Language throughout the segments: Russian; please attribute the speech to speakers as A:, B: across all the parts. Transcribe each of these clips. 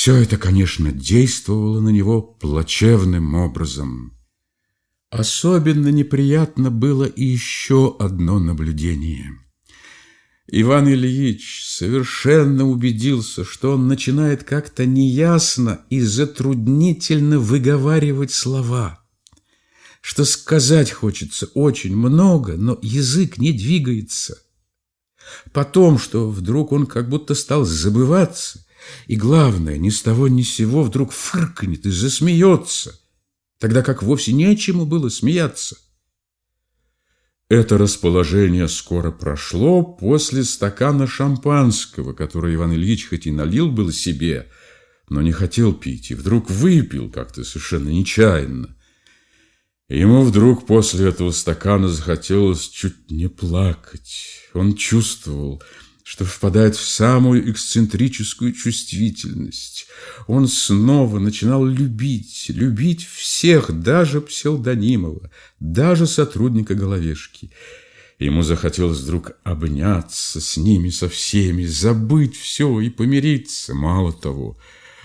A: Все это, конечно, действовало на него плачевным образом. Особенно неприятно было и еще одно наблюдение. Иван Ильич совершенно убедился, что он начинает как-то неясно и затруднительно выговаривать слова, что сказать хочется очень много, но язык не двигается. Потом, что вдруг он как будто стал забываться, и, главное, ни с того ни с сего вдруг фыркнет и засмеется, тогда как вовсе нечему было смеяться. Это расположение скоро прошло после стакана шампанского, который Иван Ильич хоть и налил был себе, но не хотел пить, и вдруг выпил как-то совершенно нечаянно. Ему вдруг после этого стакана захотелось чуть не плакать. Он чувствовал, что впадает в самую эксцентрическую чувствительность. Он снова начинал любить, любить всех, даже псевдонимова, даже сотрудника головешки. Ему захотелось вдруг обняться с ними, со всеми, забыть все и помириться. Мало того,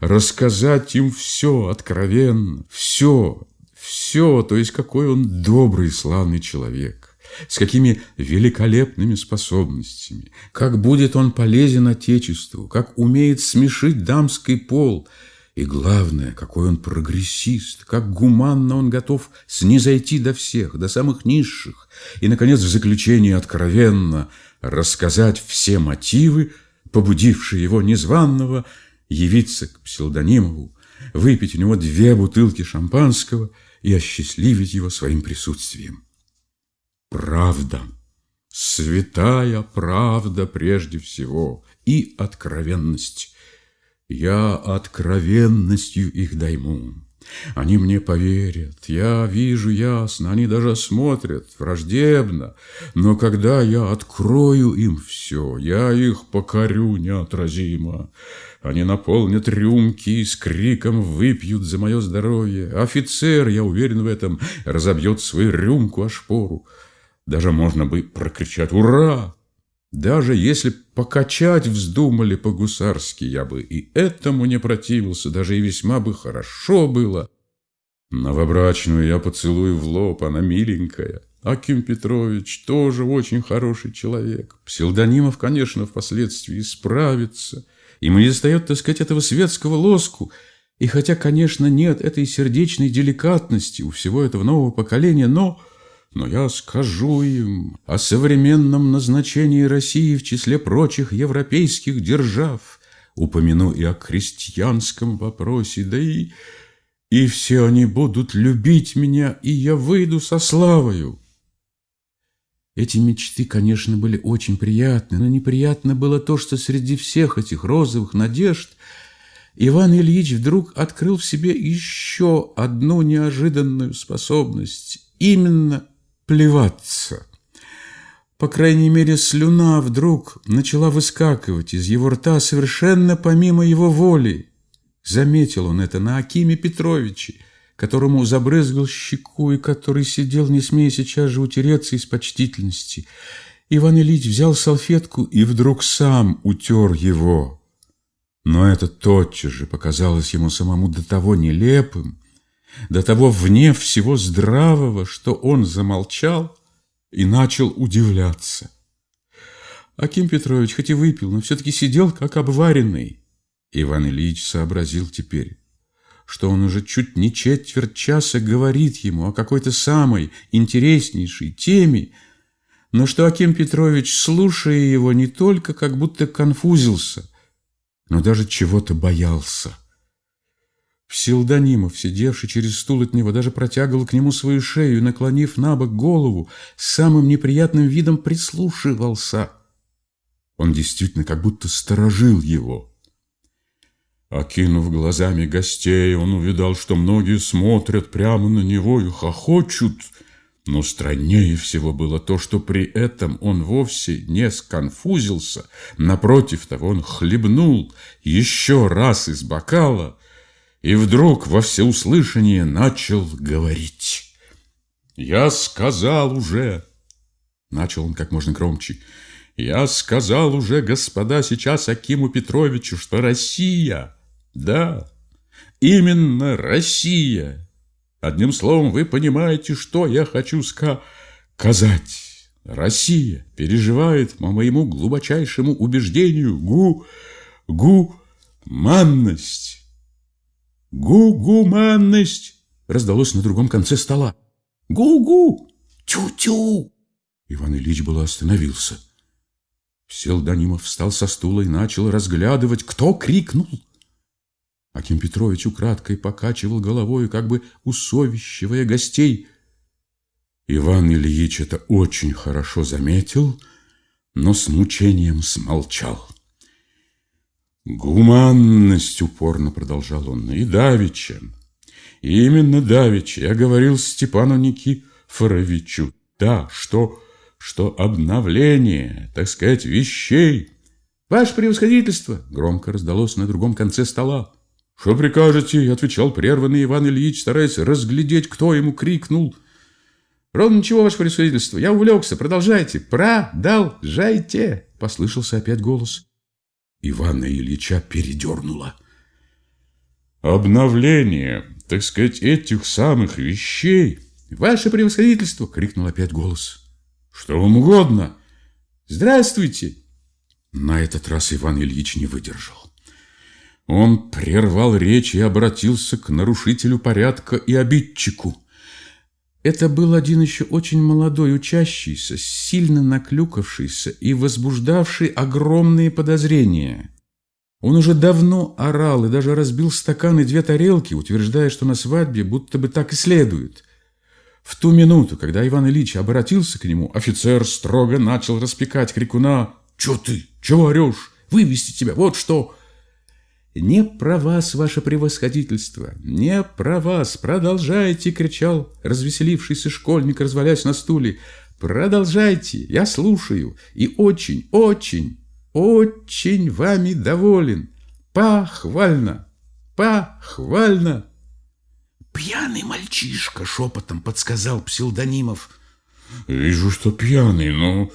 A: рассказать им все откровенно, все, все, то есть какой он добрый, славный человек с какими великолепными способностями, как будет он полезен Отечеству, как умеет смешить дамский пол, и главное, какой он прогрессист, как гуманно он готов снизойти до всех, до самых низших, и, наконец, в заключение откровенно рассказать все мотивы, побудившие его незваного явиться к псевдонимову, выпить у него две бутылки шампанского и осчастливить его своим присутствием. Правда, святая правда прежде всего и откровенность. Я откровенностью их дайму. Они мне поверят, я вижу ясно, они даже смотрят враждебно, но когда я открою им все, я их покорю неотразимо. Они наполнят рюмки и с криком выпьют за мое здоровье. Офицер, я уверен в этом, разобьет свою рюмку о шпору. Даже можно бы прокричать «Ура!». Даже если покачать вздумали по-гусарски, я бы и этому не противился, даже и весьма бы хорошо было. Новобрачную я поцелую в лоб, она миленькая. Аким Петрович тоже очень хороший человек. Псилдонимов, конечно, впоследствии справится. Ему не достает, так сказать, этого светского лоску. И хотя, конечно, нет этой сердечной деликатности у всего этого нового поколения, но но я скажу им о современном назначении России в числе прочих европейских держав, упомяну и о крестьянском вопросе, да и... И все они будут любить меня, и я выйду со славою. Эти мечты, конечно, были очень приятны, но неприятно было то, что среди всех этих розовых надежд Иван Ильич вдруг открыл в себе еще одну неожиданную способность, именно плеваться. По крайней мере, слюна вдруг начала выскакивать из его рта совершенно помимо его воли. Заметил он это на Акиме Петровиче, которому забрызгал щеку и который сидел, не смея сейчас же утереться из почтительности. Иван Ильич взял салфетку и вдруг сам утер его. Но это тотчас же показалось ему самому до того нелепым, до того вне всего здравого, что он замолчал и начал удивляться. Аким Петрович хоть и выпил, но все-таки сидел как обваренный. Иван Ильич сообразил теперь, что он уже чуть не четверть часа говорит ему о какой-то самой интереснейшей теме, но что Аким Петрович, слушая его, не только как будто конфузился, но даже чего-то боялся. Псилдонимов, сидевший через стул от него, даже протягивал к нему свою шею и, наклонив на бок голову, самым неприятным видом прислушивался. Он действительно как будто сторожил его. Окинув глазами гостей, он увидал, что многие смотрят прямо на него и хохочут. Но страннее всего было то, что при этом он вовсе не сконфузился. Напротив того, он хлебнул еще раз из бокала – и вдруг во всеуслышание начал говорить. «Я сказал уже...» Начал он как можно громче. «Я сказал уже, господа, сейчас Акиму Петровичу, что Россия Да, именно Россия. Одним словом, вы понимаете, что я хочу сказать. Россия переживает, по моему глубочайшему убеждению, гу... гу-манность. Гу-гуманность раздалось на другом конце стола. Гу-гу! Тю-тю! Иван Ильич было остановился. Селданимов встал со стула и начал разглядывать, кто крикнул. Аким Петрович украдкой покачивал головой, как бы усовещивая гостей. Иван Ильич это очень хорошо заметил, но с мучением смолчал. «Гуманность!» — упорно продолжал он. «И давеча, именно давеча я говорил Степану Никифоровичу, да, что что обновление, так сказать, вещей... «Ваше превосходительство!» — громко раздалось на другом конце стола. «Что прикажете?» — отвечал прерванный Иван Ильич, стараясь разглядеть, кто ему крикнул. «Ровно ничего, ваше превосходительство, я увлекся, продолжайте, продолжайте!» — послышался опять голос. Ивана Ильича передернуло. «Обновление, так сказать, этих самых вещей!» «Ваше превосходительство!» — крикнул опять голос. Что вам угодно? Здравствуйте. На этот раз Иван Ильич не выдержал. Он прервал речь и обратился к нарушителю порядка и обидчику. Это был один еще очень молодой учащийся, сильно наклюкавшийся и возбуждавший огромные подозрения. Он уже давно орал и даже разбил стакан и две тарелки, утверждая, что на свадьбе будто бы так и следует. В ту минуту, когда Иван Ильич обратился к нему, офицер строго начал распекать крикуна. «Чё ты? Чего орешь? Вывести тебя, вот что!» «Не про вас, ваше превосходительство! Не про вас! Продолжайте!» — кричал развеселившийся школьник, развалясь на стуле. «Продолжайте! Я слушаю! И очень, очень, очень вами доволен! Похвально! Похвально!»
B: «Пьяный мальчишка!» — шепотом подсказал псилдонимов.
A: «Вижу, что пьяный, но...»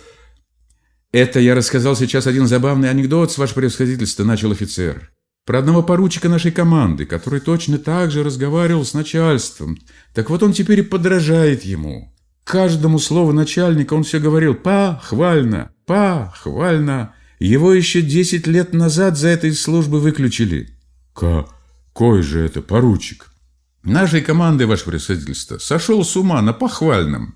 C: «Это я рассказал сейчас один забавный анекдот, с ваше превосходительство», — начал офицер. «Про одного поручика нашей команды, который точно так же разговаривал с начальством. Так вот он теперь и подражает ему. Каждому слову начальника он все говорил «похвально, похвально». Его еще десять лет назад за этой службы выключили.
A: «Какой же это поручик?»
C: Нашей команды, ваше превосходительство, сошел с ума на похвальном.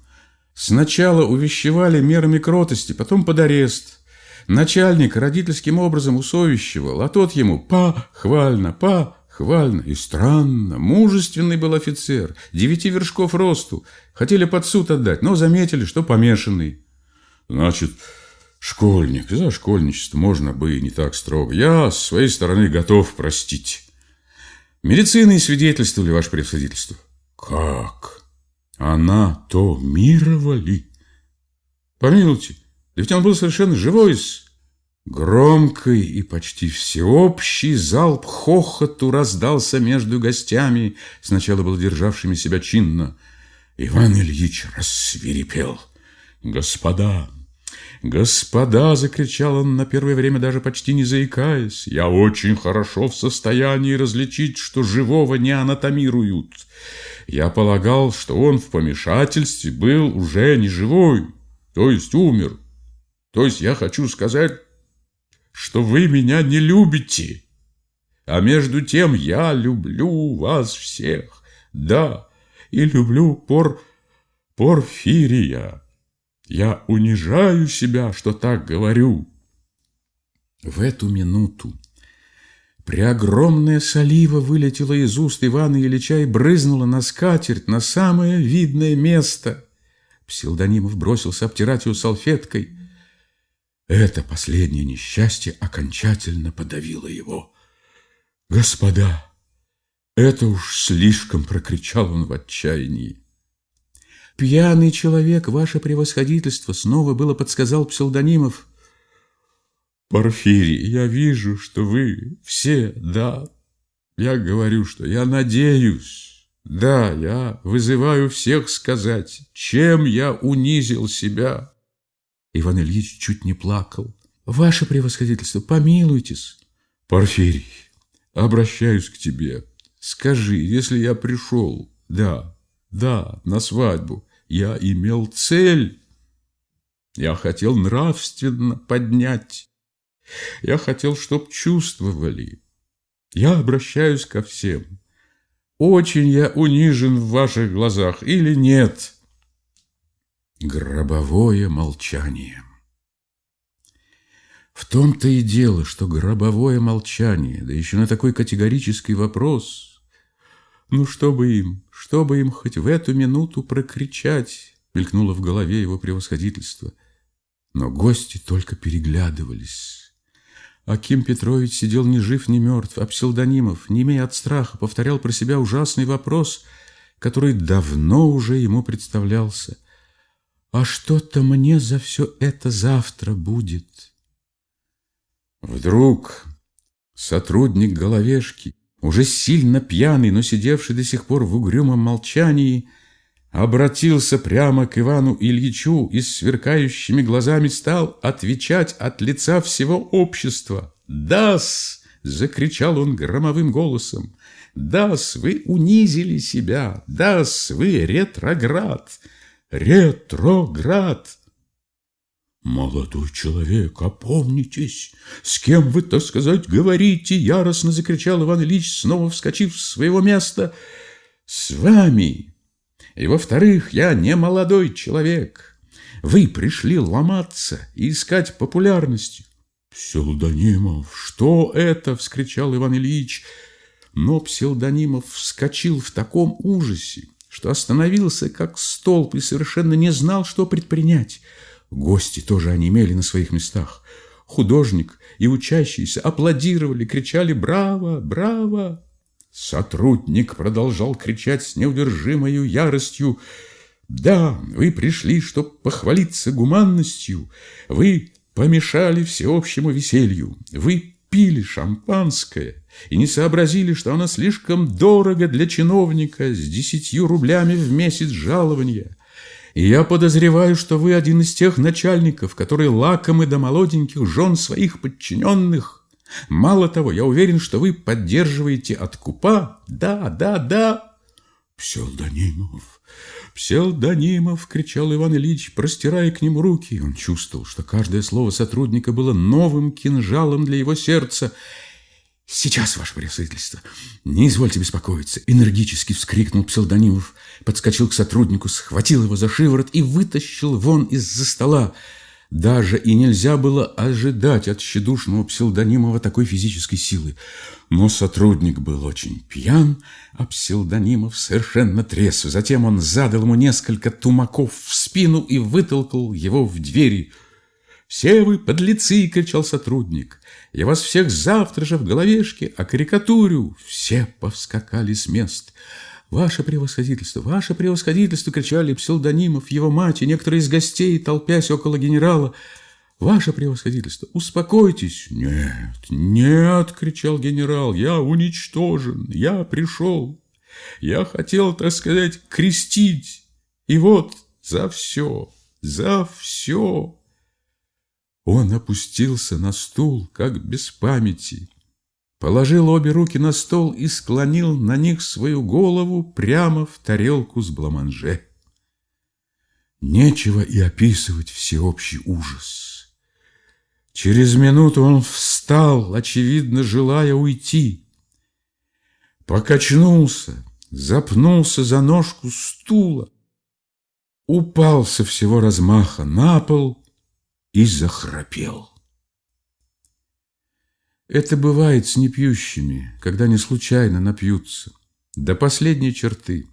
C: Сначала увещевали мерами кротости, потом под арест. Начальник родительским образом усовещивал, а тот ему похвально, похвально. И странно, мужественный был офицер, девяти вершков росту. Хотели под суд отдать, но заметили, что помешанный.
A: Значит, школьник, за школьничество можно бы и не так строго. Я с своей стороны готов простить.
C: Медицины свидетельствовали, ваше превосходительство.
A: Как? Она то мировали?
C: Помилуйте, да ведь он был совершенно живой. Громкий и почти всеобщий залп хохоту раздался между гостями, сначала был державшими себя чинно.
A: Иван Ильич рассвирепел. «Господа, «Господа!» — закричал он на первое время, даже почти не заикаясь. «Я очень хорошо в состоянии различить, что живого не анатомируют. Я полагал, что он в помешательстве был уже не живой, то есть умер. То есть я хочу сказать, что вы меня не любите. А между тем я люблю вас всех, да, и люблю Пор... Порфирия». Я унижаю себя, что так говорю.
C: В эту минуту преогромная солива вылетела из уст Ивана Ильича и брызнула на скатерть на самое видное место. Псилдонимов бросился обтирать ее салфеткой. Это последнее несчастье окончательно подавило его. «Господа, это уж слишком!» — прокричал он в отчаянии. «Пьяный человек, ваше превосходительство!» Снова было подсказал псевдонимов.
A: «Порфирий, я вижу, что вы все, да. Я говорю, что я надеюсь. Да, я вызываю всех сказать, чем я унизил себя».
C: Иван Ильич чуть не плакал. «Ваше превосходительство, помилуйтесь!»
A: «Порфирий,
C: обращаюсь к тебе. Скажи, если я пришел, да, да, на свадьбу, я имел цель. Я хотел нравственно поднять. Я хотел, чтоб чувствовали. Я обращаюсь ко всем. Очень я унижен в ваших глазах или нет? Гробовое молчание. В том-то и дело, что гробовое молчание, да еще на такой категорический вопрос. Ну, что бы им, что бы им хоть в эту минуту прокричать, мелькнуло в голове его превосходительство. Но гости только переглядывались. Аким Петрович сидел ни жив, ни мертв, а псилдонимов, не имея от страха, повторял про себя ужасный вопрос, который давно уже ему представлялся. «А что-то мне за все это завтра будет?» Вдруг сотрудник головешки, уже сильно пьяный, но сидевший до сих пор в угрюмом молчании, обратился прямо к Ивану Ильичу и с сверкающими глазами стал отвечать от лица всего общества. «Да-с!» — закричал он громовым голосом. «Да-с, вы унизили себя! Да-с, вы ретроград! Ретроград!» «Молодой человек, опомнитесь! С кем вы, так сказать, говорите?» Яростно закричал Иван Ильич, снова вскочив с своего места. «С вами!» И, во-вторых, я не молодой человек. Вы пришли ломаться и искать популярности. «Псилдонимов, что это?» — вскричал Иван Ильич. Но Псилдонимов вскочил в таком ужасе, что остановился как столб и совершенно не знал, что предпринять. Гости тоже онемели на своих местах. Художник и учащиеся аплодировали, кричали «Браво! Браво!». Сотрудник продолжал кричать с неудержимой яростью. «Да, вы пришли, чтобы похвалиться гуманностью. Вы помешали всеобщему веселью. Вы пили шампанское и не сообразили, что оно слишком дорого для чиновника с десятью рублями в месяц жалования. И я подозреваю, что вы один из тех начальников, которые лакомы до молоденьких жен своих подчиненных». Мало того, я уверен, что вы поддерживаете откупа. Да, да, да. Псевдонимов, псевдонимов, кричал Иван Ильич, простирая к нему руки. Он чувствовал, что каждое слово сотрудника было новым кинжалом для его сердца. «Сейчас, ваше превосходительство, не извольте беспокоиться!» Энергически вскрикнул псевдонимов, подскочил к сотруднику, схватил его за шиворот и вытащил вон из-за стола. Даже и нельзя было ожидать от тщедушного псилдонимова такой физической силы. Но сотрудник был очень пьян, а псилдонимов совершенно трезв. Затем он задал ему несколько тумаков в спину и вытолкал его в двери. «Все вы подлецы!» — кричал сотрудник. «Я вас всех завтра же в головешке окарикатурю!» Все повскакали с мест. «Ваше превосходительство! Ваше превосходительство!» — кричали псилдонимов, его мать и некоторые из гостей, толпясь около генерала. «Ваше превосходительство, успокойтесь!» «Нет, нет!» — кричал генерал. «Я уничтожен! Я пришел! Я хотел, так сказать, крестить! И вот за все, за все!» Он опустился на стул, как без памяти, положил обе руки на стол и склонил на них свою голову прямо в тарелку с бламанже. Нечего и описывать всеобщий ужас. Через минуту он встал, очевидно, желая уйти. Покачнулся, запнулся за ножку стула, упал со всего размаха на пол и захрапел. Это бывает с непьющими, когда они случайно напьются. До последней черты,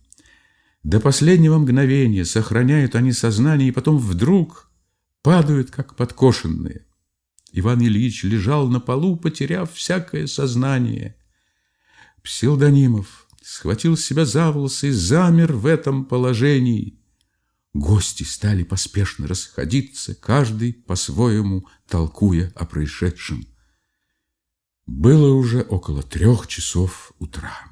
C: до последнего мгновения сохраняют они сознание, и потом вдруг падают, как подкошенные. Иван Ильич лежал на полу, потеряв всякое сознание. Псилдонимов схватил себя за волосы и замер в этом положении. Гости стали поспешно расходиться, каждый по-своему толкуя о происшедшем. Было уже около трех часов утра.